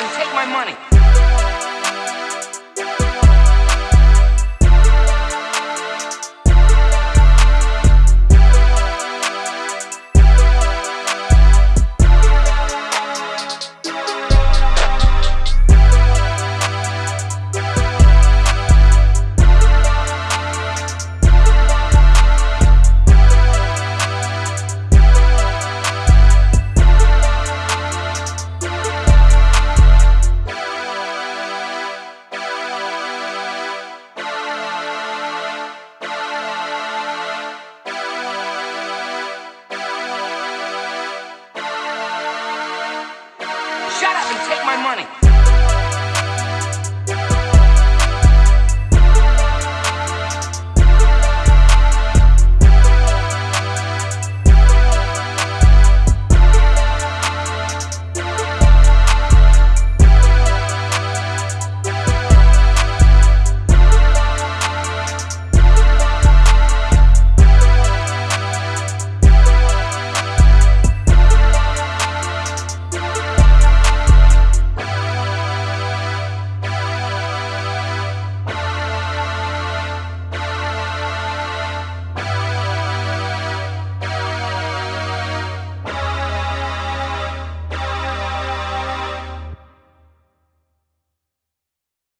and take my money. money.